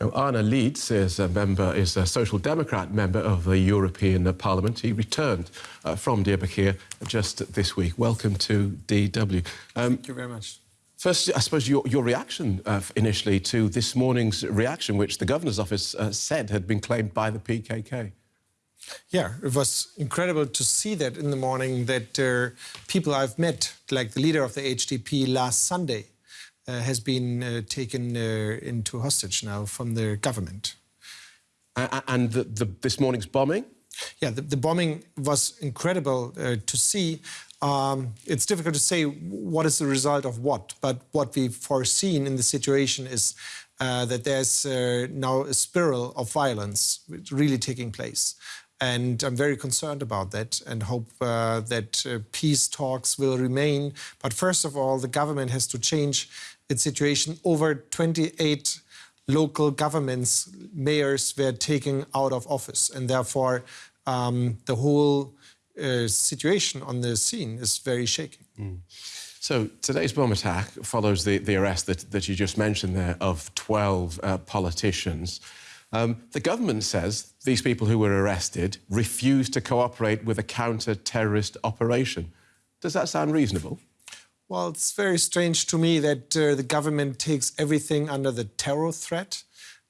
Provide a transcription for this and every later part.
Arne Lietz is a member, is a Social Democrat member of the European Parliament. He returned uh, from Diyarbakir just this week. Welcome to DW. Um, Thank you very much. First, I suppose your, your reaction uh, initially to this morning's reaction, which the governor's office uh, said had been claimed by the PKK. Yeah, it was incredible to see that in the morning that uh, people I've met, like the leader of the HDP last Sunday, has been uh, taken uh, into hostage now from the government. And the, the, this morning's bombing? Yeah, the, the bombing was incredible to see. Um, it's difficult to say what is the result of what, but what we've foreseen in the situation is uh, that there's uh, now a spiral of violence really taking place. And I'm very concerned about that and hope uh, that uh, peace talks will remain. But first of all, the government has to change its situation. Over 28 local governments, mayors were taken out of office. And therefore, um, the whole uh, situation on the scene is very shaky. Mm. So today's bomb attack follows the, the arrest that, that you just mentioned there of 12 uh, politicians. Um, the government says these people who were arrested refused to cooperate with a counter-terrorist operation. Does that sound reasonable? Well, it's very strange to me that uh, the government takes everything under the terror threat.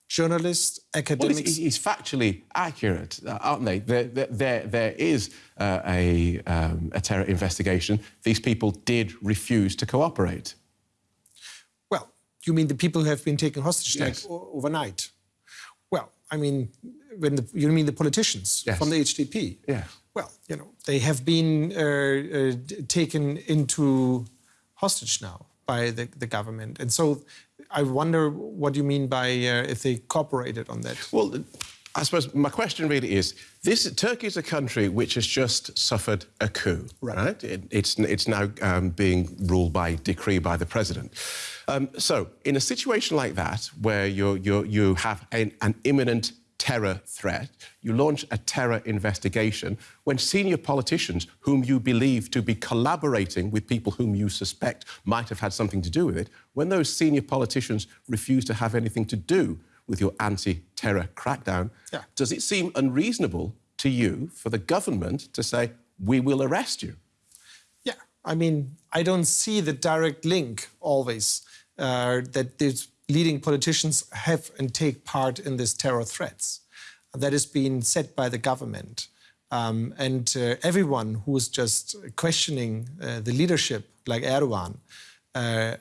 Journalists, academics... Well, it's, it's factually accurate, uh, aren't they? There, there, there is uh, a, um, a terror investigation. These people did refuse to cooperate. Well, you mean the people who have been taken hostage yes. like, overnight? I mean, when the, you mean the politicians yes. from the HDP? Yeah. Well, you know, they have been uh, uh, taken into hostage now by the, the, government. And so I wonder what you mean by uh, if they cooperated on that. Well, I suppose my question really is, this Turkey is a country which has just suffered a coup, right? right? It, it's, it's now um, being ruled by decree by the president. Um, so, in a situation like that, where you you you have an, an imminent terror threat, you launch a terror investigation when senior politicians whom you believe to be collaborating with people whom you suspect might have had something to do with it, when those senior politicians refuse to have anything to do with your anti-terror crackdown. Yeah. Does it seem unreasonable to you for the government to say, we will arrest you? Yeah, I mean, I don't see the direct link always uh, that these leading politicians have and take part in these terror threats. That is being said by the government. Um, and uh, everyone who is just questioning uh, the leadership, like Erdogan, uh,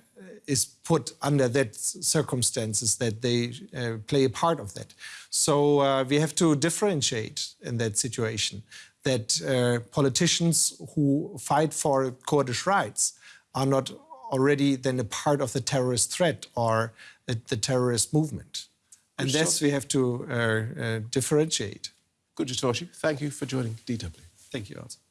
is put under that circumstances that they uh, play a part of that. So uh, we have to differentiate in that situation that uh, politicians who fight for Kurdish rights are not already then a part of the terrorist threat or the, the terrorist movement. And that's we have to uh, uh, differentiate. Good to talk to you. Thank you for joining DW. Thank you also.